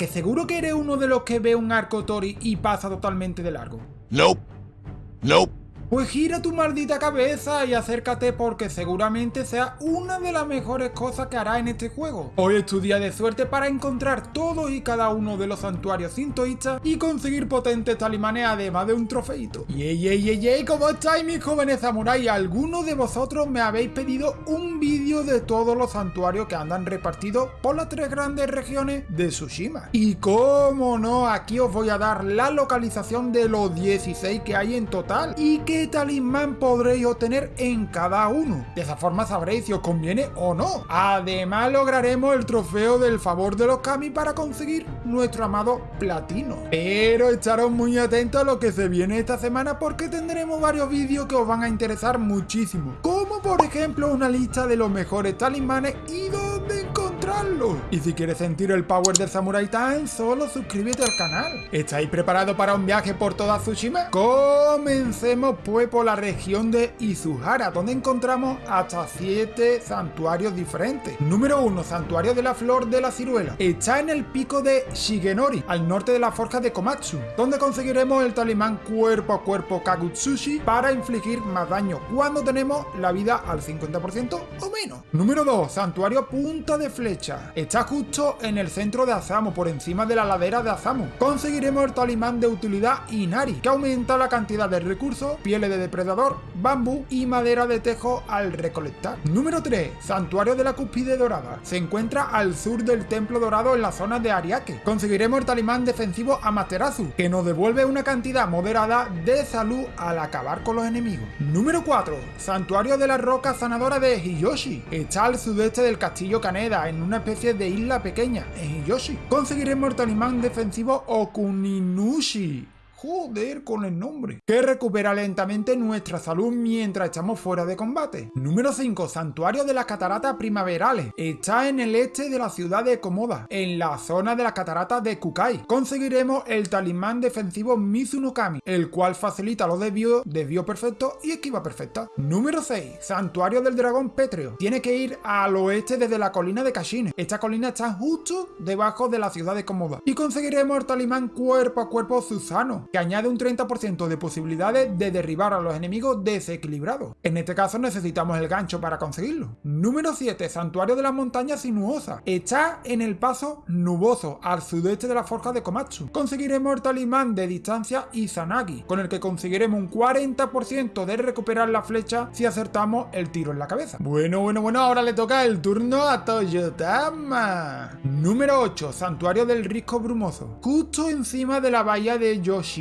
que seguro que eres uno de los que ve un arco Tori y pasa totalmente de largo? Nope. Nope. Pues gira tu maldita cabeza y acércate porque seguramente sea una de las mejores cosas que hará en este juego. Hoy es tu día de suerte para encontrar todos y cada uno de los santuarios sintoístas y conseguir potentes talimanes además de un trofeito. ¡Yey, yey, yey, yey! ¿Cómo estáis mis jóvenes samuráis? Algunos de vosotros me habéis pedido un vídeo de todos los santuarios que andan repartidos por las tres grandes regiones de Tsushima. Y cómo no, aquí os voy a dar la localización de los 16 que hay en total y que talismán podréis obtener en cada uno. De esa forma sabréis si os conviene o no. Además lograremos el trofeo del favor de los Kami para conseguir nuestro amado platino. Pero estaros muy atentos a lo que se viene esta semana porque tendremos varios vídeos que os van a interesar muchísimo. Como por ejemplo una lista de los mejores talismanes y dónde Y si quieres sentir el power del Samurai Time, solo suscríbete al canal. ¿Estáis preparados para un viaje por toda Tsushima? Comencemos fue por la región de Izuhara, donde encontramos hasta 7 santuarios diferentes. Número 1, Santuario de la Flor de la Ciruela. Está en el pico de Shigenori, al norte de la forja de Komatsu, donde conseguiremos el talismán cuerpo a cuerpo Kagutsushi para infligir más daño cuando tenemos la vida al 50% o menos. Número 2, Santuario Punta de Flecha. Está justo en el centro de Asamo, por encima de la ladera de Asamo. Conseguiremos el talismán de utilidad Inari, que aumenta la cantidad de recursos, piel de depredador, bambú y madera de tejo al recolectar. Número 3. Santuario de la Cúspide Dorada. Se encuentra al sur del Templo Dorado en la zona de Ariake. Conseguiremos el talismán defensivo Amaterasu, que nos devuelve una cantidad moderada de salud al acabar con los enemigos. Número 4. Santuario de la Roca Sanadora de Hiyoshi. Está al sudeste del castillo Kaneda, en una especie de isla pequeña, en Hiyoshi. Conseguiremos el talismán defensivo Okuninushi Joder con el nombre. Que recupera lentamente nuestra salud mientras estamos fuera de combate. Número 5. Santuario de las Cataratas Primaverales. Está en el este de la ciudad de Komoda, en la zona de las cataratas de Kukai. Conseguiremos el talismán defensivo Mizunokami, el cual facilita los desvíos, desvío perfecto y esquiva perfecta. Número 6. Santuario del Dragón Pétreo. Tiene que ir al oeste desde la colina de Kashine. Esta colina está justo debajo de la ciudad de Komoda. Y conseguiremos el talismán cuerpo a cuerpo Susano, que añade un 30% de posibilidades de derribar a los enemigos desequilibrados. En este caso necesitamos el gancho para conseguirlo. Número 7. Santuario de las montañas sinuosas. Está en el paso nuboso, al sudeste de la forja de Komatsu. Conseguiremos el talismán de distancia Izanagi, con el que conseguiremos un 40% de recuperar la flecha si acertamos el tiro en la cabeza. Bueno, bueno, bueno, ahora le toca el turno a Toyotama. Número 8. Santuario del Risco Brumoso. Justo encima de la bahía de Yoshi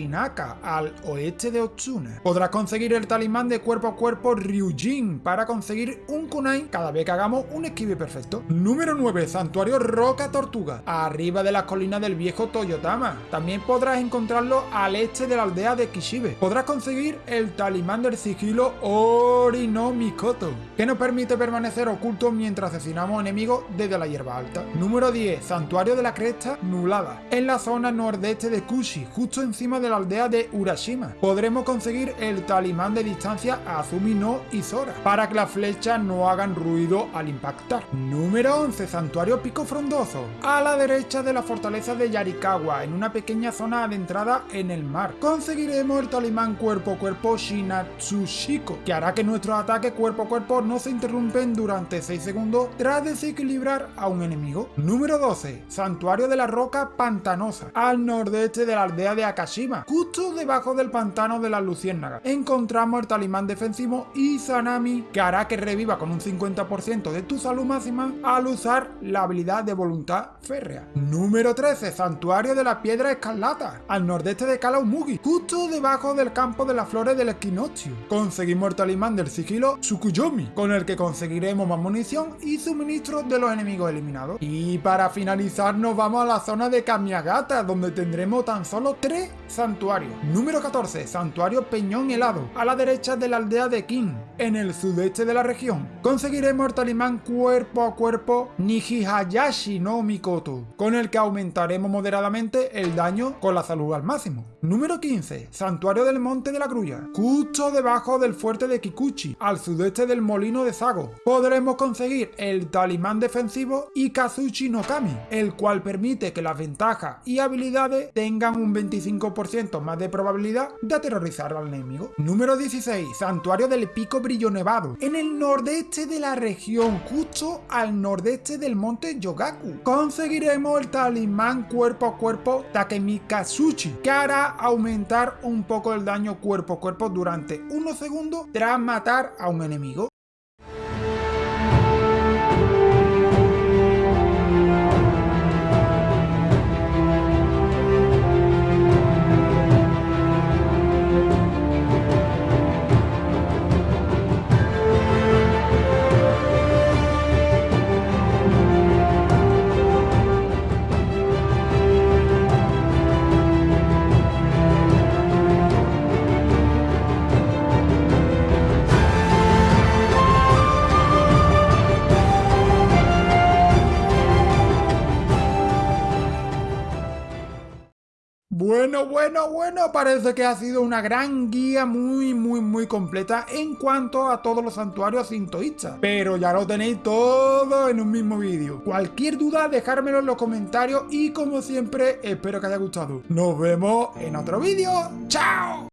Al oeste de Otsuna. Podrás conseguir el talismán de cuerpo a cuerpo Ryujin para conseguir un kunai cada vez que hagamos un esquive perfecto. Número 9. Santuario Roca Tortuga, arriba de las colinas del viejo Toyotama. También podrás encontrarlo al este de la aldea de Kishibe. Podrás conseguir el talismán del sigilo Ori no Mikoto, que nos permite permanecer ocultos mientras asesinamos enemigos desde la hierba alta. Número 10. Santuario de la Cresta Nulada, en la zona nordeste de Kushi, justo encima de la aldea de Urashima. Podremos conseguir el talismán de distancia Azumi no Izora, para que las flechas no hagan ruido al impactar. Número 11. Santuario Pico Frondoso, a la derecha de la fortaleza de Yarikawa, en una pequeña zona adentrada en el mar. Conseguiremos el talismán cuerpo a cuerpo Shinatsushiko, que hará que nuestros ataques cuerpo a cuerpo no se interrumpen durante 6 segundos tras desequilibrar a un enemigo. Número 12. Santuario de la Roca Pantanosa, al nordeste de la aldea de Akashima, justo debajo del pantano de las luciérnagas, encontramos el talismán defensivo Izanami, que hará que reviva con un 50% de tu salud máxima al usar la habilidad de voluntad férrea. Número 13. Santuario de la Piedra Escarlata, al nordeste de Kalaumugi, justo debajo del campo de las flores del equinoccio. Conseguimos el talismán del sigilo Tsukuyomi, con el que conseguiremos más munición y suministros de los enemigos eliminados. Y para finalizar nos vamos a la zona de Kamiagata, donde tendremos tan solo 3 santuarios santuario. Número 14. Santuario Peñón Helado, a la derecha de la aldea de King, en el sudeste de la región. Conseguiremos el talismán cuerpo a cuerpo Nijihayashi no Mikoto, con el que aumentaremos moderadamente el daño con la salud al máximo. Número 15. Santuario del Monte de la Grulla, justo debajo del fuerte de Kikuchi, al sudeste del molino de Sago. Podremos conseguir el talismán defensivo Ikazuchi no Kami, el cual permite que las ventajas y habilidades tengan un 25% más de probabilidad de aterrorizar al enemigo. Número 16. Santuario del Pico Brillo Nevado, en el nordeste de la región, justo al nordeste del monte Yogaku. Conseguiremos el talismán cuerpo a cuerpo Takemikazuchi, que hará aumentar un poco el daño cuerpo a cuerpo durante unos segundos tras matar a un enemigo. Bueno, bueno, parece que ha sido una gran guía muy, muy, muy completa en cuanto a todos los santuarios sintoístas. Pero ya lo tenéis todo en un mismo vídeo. Cualquier duda, dejármelo en los comentarios y como siempre, espero que haya gustado. Nos vemos en otro vídeo. ¡Chao!